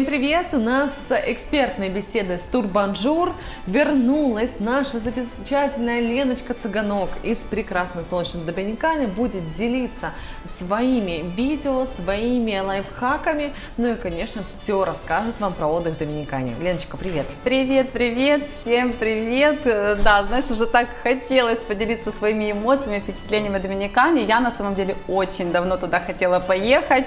Всем привет! У нас экспертная беседа с Турбанжур. Вернулась наша замечательная Леночка Цыганок из прекрасных солнечных Доминиканы. Будет делиться своими видео, своими лайфхаками. Ну и, конечно, все расскажет вам про отдых в Доминикане. Леночка, привет! Привет, привет, всем привет! Да, знаешь, уже так хотелось поделиться своими эмоциями, впечатлениями о Доминикане. Я на самом деле очень давно туда хотела поехать.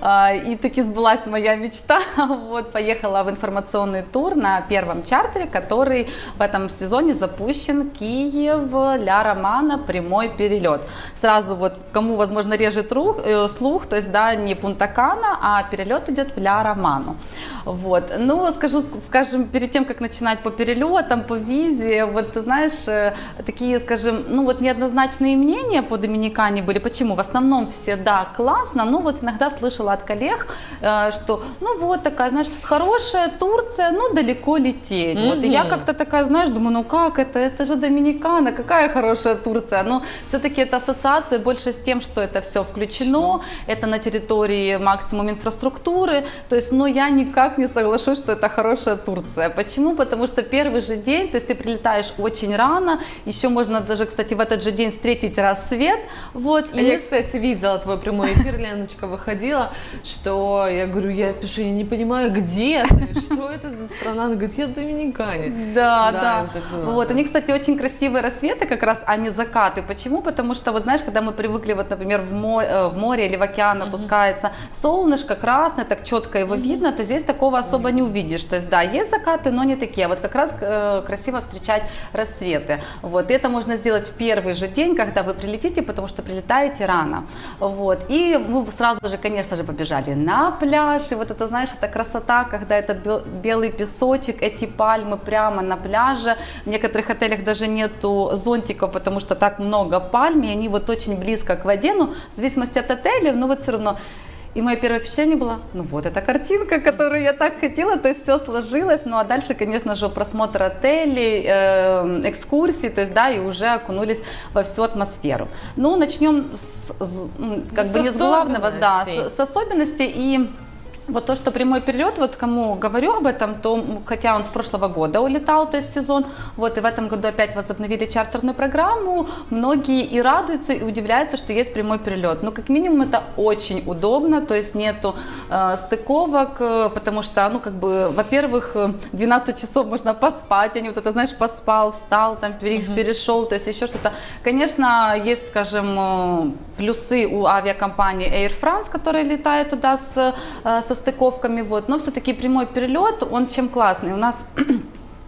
А, и таки сбылась моя мечта. Вот, поехала в информационный тур на первом чартере, который в этом сезоне запущен Киев, Ля Романа, прямой перелет. Сразу вот, кому, возможно, режет рук, э, слух, то есть, да, не Пунтакана, а перелет идет в Ля Роману. Вот, ну, скажу, скажем, перед тем, как начинать по перелетам, по визе, вот, ты знаешь, э, такие, скажем, ну, вот неоднозначные мнения по Доминикане были. Почему? В основном все, да, классно, но вот иногда слышала слышала от коллег, э, что ну вот такая, знаешь, хорошая Турция, ну далеко лететь. Mm-hmm. Вот, и я как-то такая, знаешь, думаю, ну как это, это же Доминикана, какая хорошая Турция. Но все-таки это ассоциация больше с тем, что это все включено, это на территории максимум инфраструктуры, то есть, но я никак не соглашусь, что это хорошая Турция. Почему? Потому что первый же день, то есть ты прилетаешь очень рано, еще можно даже, кстати, в этот же день встретить рассвет. Вот, а и... Я, кстати, видела твой прямой эфир, Леночка выходила, что я говорю, я пишу, я не понимаю, где ты, что это за страна? Она говорит, я в Доминикане. Да, да. да. Вот, они, кстати, очень красивые рассветы как раз, а не закаты. Почему? Потому что, вот знаешь, когда мы привыкли, вот, например, в море, э, в море или в океан опускается солнышко красное, так четко его видно, то здесь такого особо не увидишь. То есть, да, есть закаты, но не такие. Вот как раз э, красиво встречать рассветы. Вот, и это можно сделать в первый же день, когда вы прилетите, потому что прилетаете рано. Вот, и мы сразу же, конечно же, побежали на пляж. И вот это, знаешь, это красота, когда это белый песочек, эти пальмы прямо на пляже. В некоторых отелях даже нету зонтиков, потому что так много пальм, и они вот очень близко к воде. Ну, в зависимости от отеля, но вот все равно и мое первое впечатление было, ну вот эта картинка, которую я так хотела, то есть все сложилось. Ну а дальше, конечно же, просмотр отелей, э, экскурсий, то есть да, и уже окунулись во всю атмосферу. Ну, начнем с, как с бы не с главного, да, с, с особенностей и вот то, что прямой перелет, вот кому говорю об этом, то хотя он с прошлого года улетал, то есть сезон, вот и в этом году опять возобновили чартерную программу, многие и радуются, и удивляются, что есть прямой перелет. Но как минимум это очень удобно, то есть нету э, стыковок, э, потому что, ну как бы, во-первых, 12 э, часов можно поспать, а не вот это, знаешь, поспал, встал, там перешел, то есть еще что-то. Конечно, есть, скажем, э, плюсы у авиакомпании Air France, которая летает туда с, со стыковками, вот, но все-таки прямой перелет, он чем классный. У нас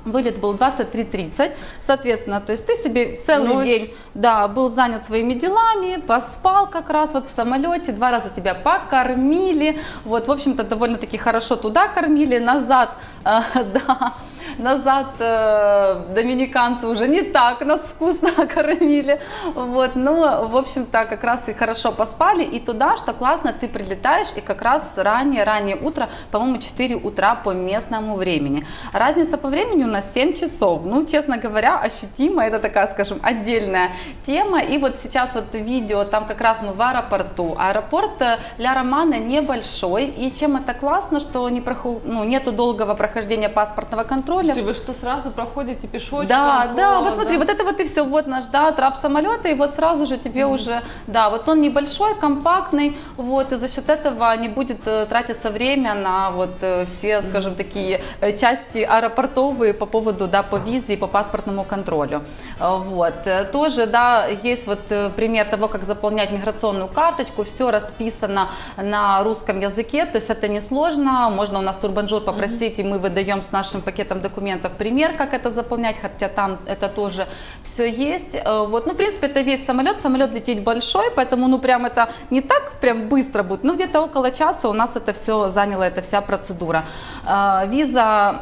Вылет был 23.30, соответственно, то есть ты себе целый Ночь. день да, был занят своими делами, поспал как раз вот в самолете, два раза тебя покормили, вот, в общем-то, довольно-таки хорошо туда кормили, назад, э, да, назад э, доминиканцы уже не так нас вкусно кормили, вот, ну, в общем-то, как раз и хорошо поспали, и туда, что классно, ты прилетаешь, и как раз ранее, раннее утро, по-моему, 4 утра по местному времени. Разница по времени у нас 7 часов, ну, честно говоря, ощутимо, это такая, скажем, отдельная тема, и вот сейчас вот видео, там как раз мы в аэропорту, аэропорт э, Ля Романа небольшой, и чем это классно, что не проход... ну, нету долгого прохождения паспортного контроля, Слушайте, вы что, сразу проходите пешочком? Да, по, да, вот смотри, да? вот это вот и все, вот наш, да, трап самолета, и вот сразу же тебе mm уже, да, вот он небольшой, компактный, вот, и за счет этого не будет э, тратиться время на вот э, все, скажем, такие э, части аэропортовые по поводу, да, по визе и по паспортному контролю. Вот, тоже, да, есть вот пример того, как заполнять миграционную карточку, все расписано на русском языке, то есть это несложно, можно у нас турбанжур попросить, mm и мы выдаем с нашим пакетом документов пример, как это заполнять, хотя там это тоже все есть. Э, вот, ну, в принципе, это весь самолет. Самолет лететь большой, поэтому, ну, прям это не так прям быстро будет, но где-то около часа у нас это все заняло, эта вся процедура. Э, виза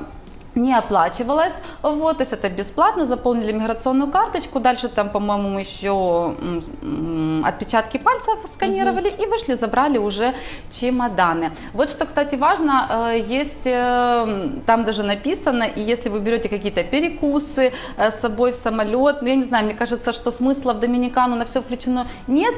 не оплачивалась. Вот, то есть это бесплатно, заполнили миграционную карточку, дальше там, по-моему, еще отпечатки пальцев сканировали и вышли, забрали уже чемоданы. Вот что, кстати, важно, э, есть э, там даже написано, и если вы берете какие-то перекусы э, с собой в самолет, ну, я не знаю, мне кажется, что смысла в Доминикану на все включено нет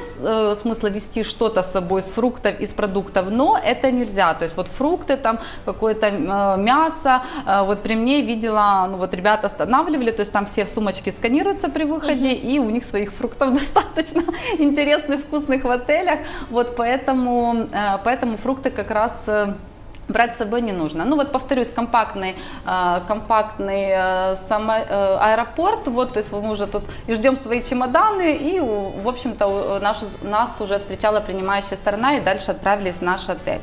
смысла вести что-то с собой с фруктов, из продуктов, но это нельзя, то есть вот фрукты, там какое-то мясо, вот при мне видела, ну вот ребята останавливали, то есть там все сумочки сканируются при выходе, и у них своих фруктов достаточно интересных, вкусных в отелях, вот поэтому, э, поэтому фрукты как раз э, брать с собой не нужно. Ну вот повторюсь, компактный, э, компактный э, само- э, аэропорт, вот, то есть мы уже тут и ждем свои чемоданы, и, в общем-то, наш, нас уже встречала принимающая сторона, и дальше отправились в наш отель.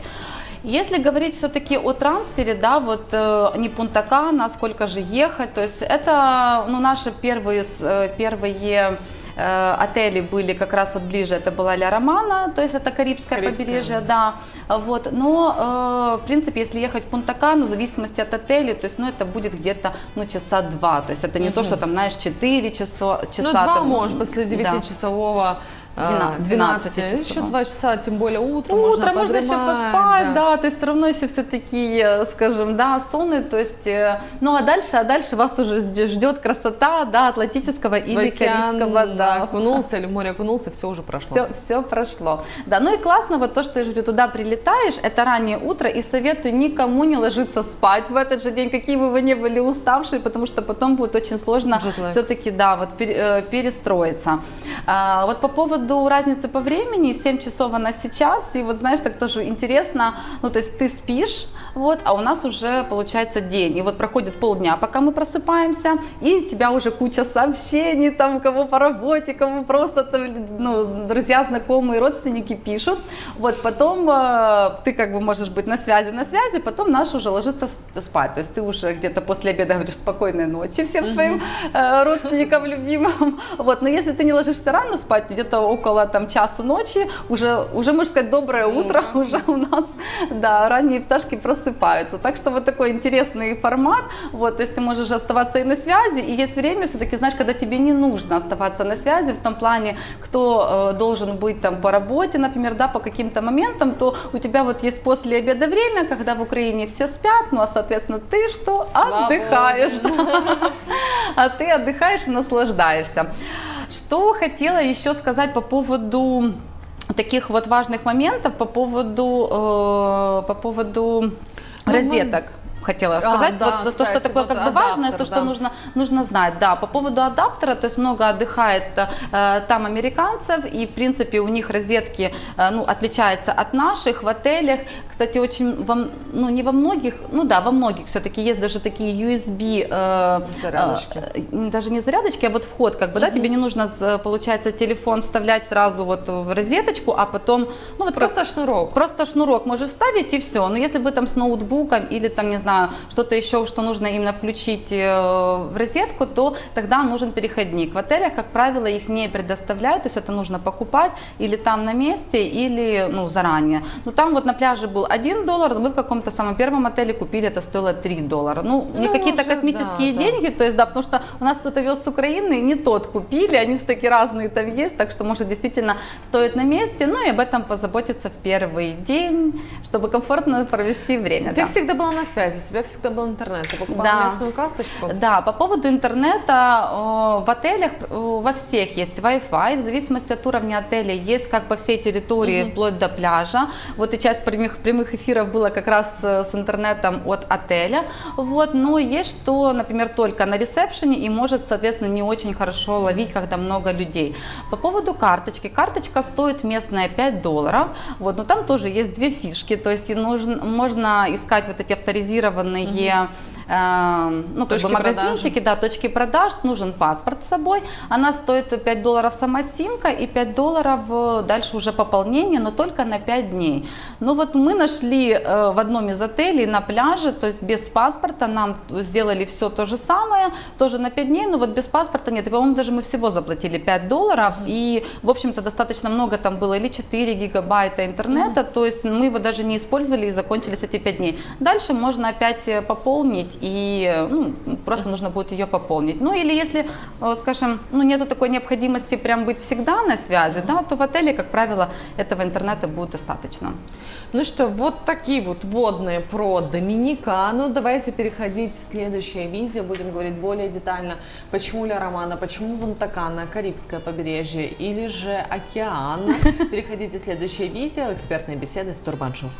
Если говорить все-таки о трансфере, да, вот э, не Пунта Кана, сколько же ехать, то есть это, ну, наши первые, э, первые э, отели были как раз вот ближе, это была Ля Романа, то есть это Карибское, Карибское, побережье, да, вот, но, э, в принципе, если ехать в Пунта-Кану, в зависимости от отеля, то есть, ну, это будет где-то, ну, часа два, то есть это не то, что там, знаешь, 4 часа, часа. Ну, два, там, может, после да. 9-часового. Двена- 12, 12 еще часов. 2 часа, тем более утром, Утром можно, еще подремать, поспать, да. то есть все равно еще все такие, скажем, да, сонные, то есть, э, ну а дальше, а дальше вас уже ждет красота, да, Атлантического В или океан, Карибского, да. окунулся или в море окунулся, все уже прошло. Все, все прошло. Да, ну и классно вот то, что я говорю, туда прилетаешь, это раннее утро, и советую никому не ложиться спать в этот же день, какие бы вы ни были уставшие, потому что потом будет очень сложно все-таки, да, вот э, перестроиться. А, вот по поводу разницы по времени, 7 часов она сейчас, и вот знаешь, так тоже интересно, ну то есть ты спишь, вот, а у нас уже получается день, и вот проходит полдня, пока мы просыпаемся, и у тебя уже куча сообщений, там, кого по работе, кому просто, там, ну, друзья, знакомые, родственники пишут, вот, потом э, ты как бы можешь быть на связи, на связи, потом наш уже ложится спать, то есть ты уже где-то после обеда говоришь спокойной ночи всем своим э, родственникам, любимым, вот, но если ты не ложишься рано спать, где-то около там часу ночи, уже, уже можно сказать доброе утро, уже у нас, да, ранние пташки просыпаются, так что вот такой интересный формат, вот, то есть ты можешь оставаться и на связи, и есть время все-таки, знаешь, когда тебе не нужно оставаться на связи, в том плане, кто э, должен быть там по работе, например, да, по каким-то моментам, то у тебя вот есть после обеда время, когда в Украине все спят, ну, а, соответственно, ты что? Свободен. Отдыхаешь, да. а ты отдыхаешь и наслаждаешься. Что хотела еще сказать по поводу таких вот важных моментов, по поводу, э, по поводу Ну, розеток. Хотела сказать, да, вот то, кстати, что такое вот как бы важное, адаптер, то, что да. нужно, нужно знать. Да, по поводу адаптера, то есть много отдыхает э, там американцев, и в принципе у них розетки э, ну, отличаются от наших в отелях. Кстати, очень, во, ну не во многих, ну да, во многих все-таки есть даже такие USB, э, Зарядочки. э, даже не зарядочки, а вот вход, как бы, да, тебе не нужно, получается, телефон вставлять сразу вот в розеточку, а потом, ну вот Просто шнурок. Просто шнурок можешь вставить и все. Но если вы там с ноутбуком или там, не знаю, что-то еще, что нужно именно включить э, в розетку, то тогда нужен переходник. В отелях, как правило, их не предоставляют, то есть это нужно покупать или там на месте, или ну, заранее. Но там вот на пляже был 1 доллар, но мы в каком-то самом первом отеле купили, это стоило 3 доллара. Ну, не Ну, какие-то космические да, да. деньги, то есть, да, потому что у нас кто-то вез с Украины, не тот купили, они все таки разные там есть, так что, может, действительно стоит на месте, ну и об этом позаботиться в первый день, чтобы комфортно провести время. Ты да. всегда была на связи, у тебя всегда был интернет. Ты покупала Да. местную карточку? Да, по поводу интернета, в отелях во всех есть Wi-Fi, в зависимости от уровня отеля есть как по всей территории, вплоть до пляжа. Вот и часть прямых, прямых эфиров было как раз э, с интернетом от отеля. Вот, но есть что, например, только на ресепшене и может, соответственно, не очень хорошо ловить, когда много людей. По поводу карточки. Карточка стоит местная 5 долларов, вот, но там тоже есть две фишки, то есть нужно, можно искать вот эти авторизированные запланированные э, ну, как Точки бы магазинчики, да, точки продаж, нужен паспорт с собой. Она стоит 5 долларов сама симка и 5 долларов э, дальше уже пополнение, но только на 5 дней. Ну вот мы нашли э, в одном из отелей на пляже, то есть без паспорта нам сделали все то же самое, тоже на 5 дней, но вот без паспорта нет. И, по-моему, даже мы всего заплатили 5 долларов, и, в общем-то, достаточно много там было, или 4 гигабайта интернета, то есть мы его даже не использовали и закончились эти 5 дней. Дальше можно опять э, пополнить и ну, просто нужно будет ее пополнить. Ну или если, э, скажем, ну, нету такой необходимости прям быть всегда на связи, да, то в отеле, как правило, этого интернета будет достаточно. Ну что, вот такие вот вводные про Доминикану. Давайте переходить в следующее видео. Будем говорить более детально, почему Ля Романа, почему Вантакана, Карибское побережье или же океан. Переходите в следующее видео. Экспертные беседы с Турбаншоу.